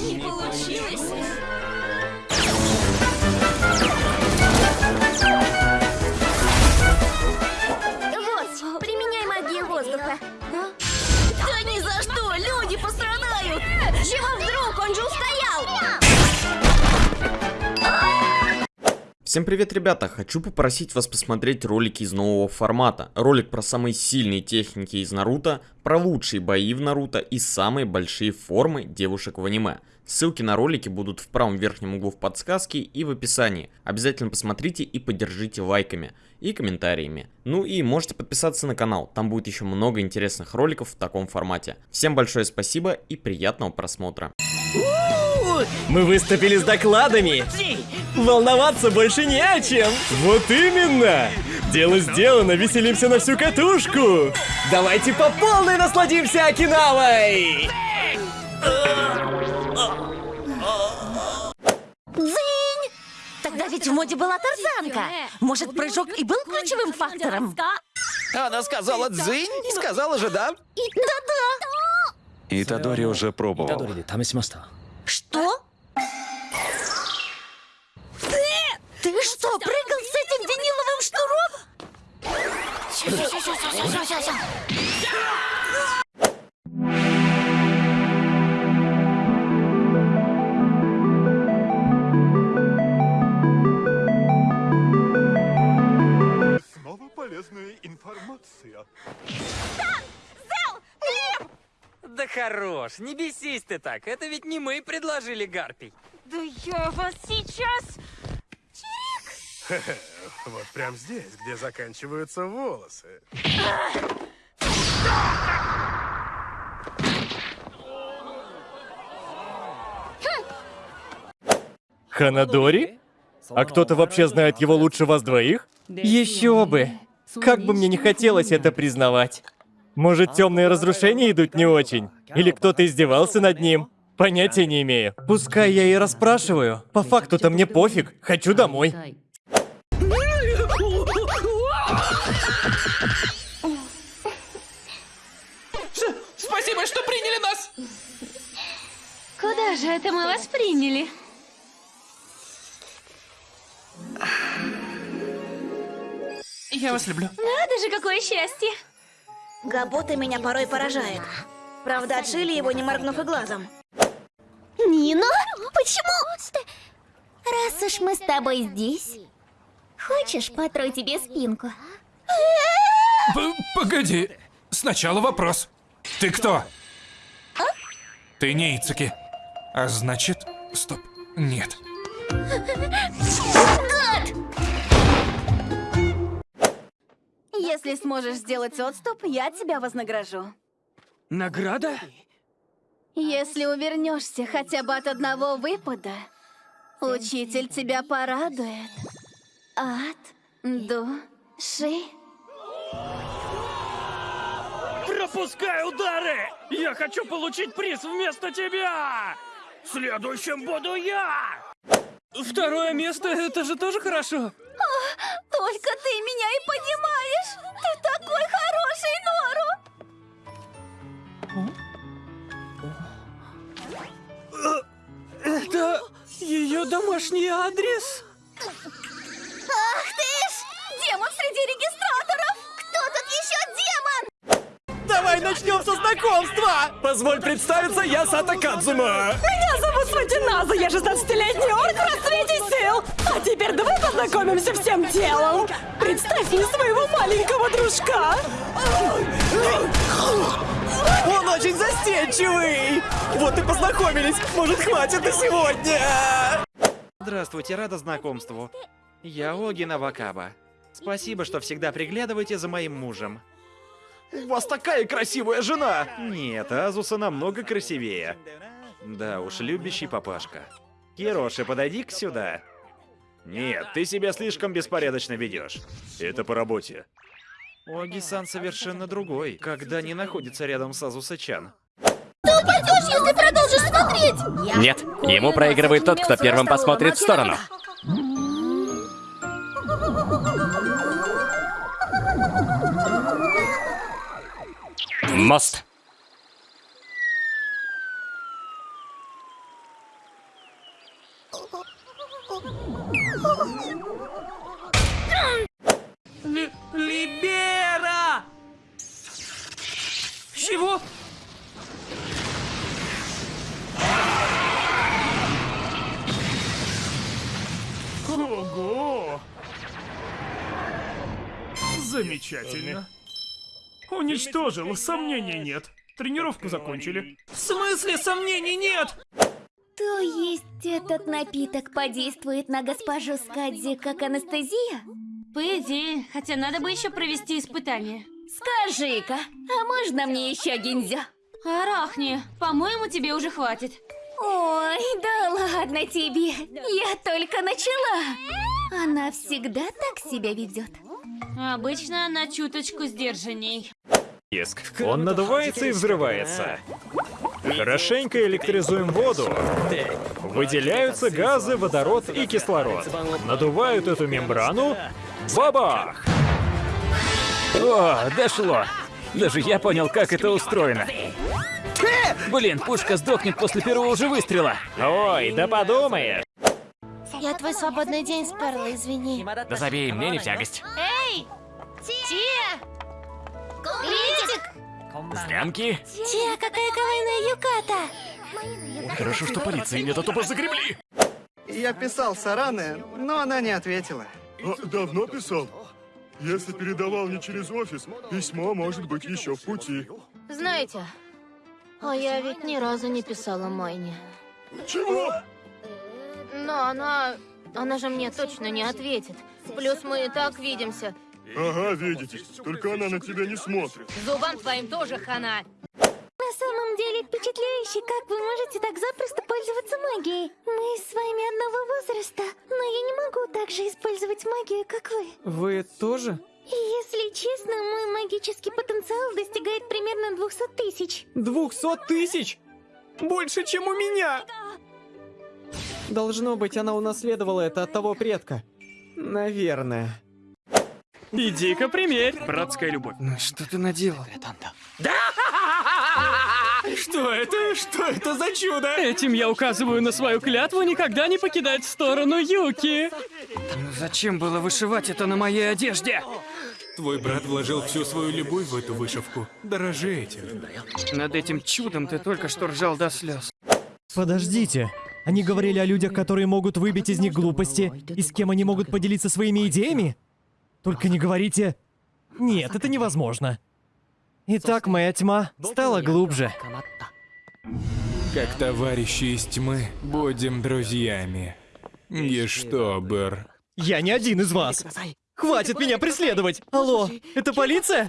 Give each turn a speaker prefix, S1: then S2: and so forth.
S1: Не получилось.
S2: Всем привет, ребята! Хочу попросить вас посмотреть ролики из нового формата. Ролик про самые сильные техники из Наруто, про лучшие бои в Наруто и самые большие формы девушек в аниме. Ссылки на ролики будут в правом верхнем углу в подсказке и в описании. Обязательно посмотрите и поддержите лайками и комментариями. Ну и можете подписаться на канал, там будет еще много интересных роликов в таком формате. Всем большое спасибо и приятного просмотра.
S3: Мы выступили с докладами. Волноваться больше не о чем. Вот именно. Дело сделано, веселимся на всю катушку. Давайте по полной насладимся Окинавой.
S1: Дзынь! Тогда ведь в моде была тарзанка. Может, прыжок и был ключевым фактором?
S4: Она сказала дзынь, сказала же да.
S1: Да-да.
S5: Итадори уже пробовал.
S1: Что? Ты что, прыгал с этим виниловым шнуром?
S6: Снова полезная информация.
S7: Да хорош, не бесись ты так, это ведь не мы предложили Гарпий.
S1: Да я вас сейчас...
S6: Вот прям здесь, где заканчиваются волосы.
S3: Ханадори? А кто-то вообще знает его лучше вас двоих? Еще бы. Как бы мне не хотелось это признавать. Может, темные разрушения идут не очень? Или кто-то издевался над ним? Понятия не имею. Пускай я и расспрашиваю. По факту-то мне пофиг. Хочу домой.
S7: Спасибо, что приняли нас!
S8: Куда же это мы вас приняли?
S7: Я вас люблю.
S8: Надо же, какое счастье!
S1: Габота меня порой поражает. Правда, отшили его, не моргнув и глазом.
S8: Нино? Почему? Раз уж мы с тобой здесь, хочешь, потрой тебе спинку?
S9: П- Погоди. Сначала вопрос. Ты кто? Ты не Ицуки. А значит... Стоп. Нет.
S1: Если сможешь сделать отступ, я тебя вознагражу.
S7: Награда?
S1: Если увернешься хотя бы от одного выпада, учитель тебя порадует. От души.
S7: Пропускай удары! Я хочу получить приз вместо тебя! Следующим буду я! Второе место, это же тоже хорошо.
S1: Только ты меня и понимаешь! Ты такой хороший, Нору!
S7: Это ее домашний адрес?
S3: Знакомства! Позволь представиться, я Сата Кадзума.
S10: Меня зовут Сватиназа, я 16-летний орк в расцвете сил. А теперь давай познакомимся всем телом. Представь мне своего маленького дружка.
S3: Он очень застенчивый. Вот и познакомились. Может, хватит на сегодня?
S4: Здравствуйте, рада знакомству. Я Огина Вакаба. Спасибо, что всегда приглядываете за моим мужем.
S3: У вас такая красивая жена.
S4: Нет, Азуса намного красивее. Да уж, любящий папашка. Кироши, подойди-ка сюда. Нет, ты себя слишком беспорядочно ведешь. Это по работе. Оги-сан совершенно другой, когда не находится рядом с Азуса-чан.
S8: Упадешь, если продолжишь смотреть!
S3: Нет, ему проигрывает тот, кто первым посмотрит в сторону. Мост.
S11: Ли- Либера! Чего? Ого! Замечательно. Уничтожил, сомнений нет. Тренировку закончили. В смысле сомнений нет?
S1: То есть этот напиток подействует на госпожу Скадзи как анестезия? По идее, хотя надо бы еще провести испытание. Скажи-ка, а можно мне еще гинзя? Арахни, по-моему, тебе уже хватит. Ой, да ладно тебе, я только начала. Она всегда так себя ведет. Обычно она чуточку сдержанней.
S12: Иск. Он надувается и взрывается. Хорошенько электризуем воду. Выделяются газы, водород и кислород. Надувают эту мембрану. Бабах!
S11: О, дошло. Даже я понял, как это устроено. Блин, пушка сдохнет после первого же выстрела.
S12: Ой, да подумаешь.
S1: Я твой свободный день сперла, извини.
S11: Да забей, мне не в тягость.
S1: Эй! Тия! Критик!
S11: Склянки?
S1: Тия, какая кавайная юката!
S11: Хорошо, что полиции нет, а то бы загребли.
S7: Я писал Саране, но она не ответила.
S6: А, давно писал? Если передавал не через офис, письмо может быть еще в пути.
S1: Знаете, а я ведь ни разу не писала Майне.
S6: Чего?
S1: Но она... Она же мне точно не ответит. Плюс мы и так видимся.
S6: Ага, видите. Только она на тебя не смотрит.
S1: Зубам твоим тоже хана. На самом деле впечатляюще, как вы можете так запросто пользоваться магией. Мы с вами одного возраста, но я не могу так же использовать магию, как вы.
S11: Вы тоже?
S1: Если честно, мой магический потенциал достигает примерно 200 тысяч.
S11: Двухсот тысяч? Больше, чем у меня!
S7: Должно быть, она унаследовала это от того предка. Наверное.
S11: Иди-ка примерь. Братская любовь.
S7: Ну что ты наделал?
S11: Что это? Что это за чудо? Этим я указываю на свою клятву никогда не покидать сторону Юки.
S7: Зачем было вышивать это на моей одежде?
S9: Твой брат вложил всю свою любовь в эту вышивку. Дорожи этим.
S7: Над этим чудом ты только что ржал до слез.
S3: Подождите. Они говорили о людях, которые могут выбить из них глупости, и с кем они могут поделиться своими идеями? Только не говорите... Нет, это невозможно. Итак, моя тьма стала глубже.
S9: Как товарищи из тьмы, будем друзьями. Гештобер.
S3: Я не один из вас. Хватит меня преследовать. Алло, это полиция?